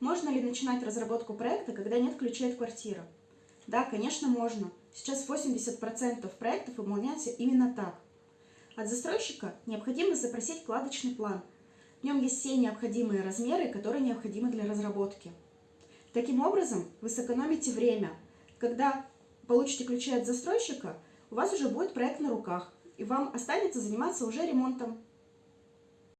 Можно ли начинать разработку проекта, когда нет ключей от квартиры? Да, конечно, можно. Сейчас 80% проектов выполняются именно так. От застройщика необходимо запросить кладочный план. В нем есть все необходимые размеры, которые необходимы для разработки. Таким образом, вы сэкономите время. Когда получите ключи от застройщика, у вас уже будет проект на руках, и вам останется заниматься уже ремонтом.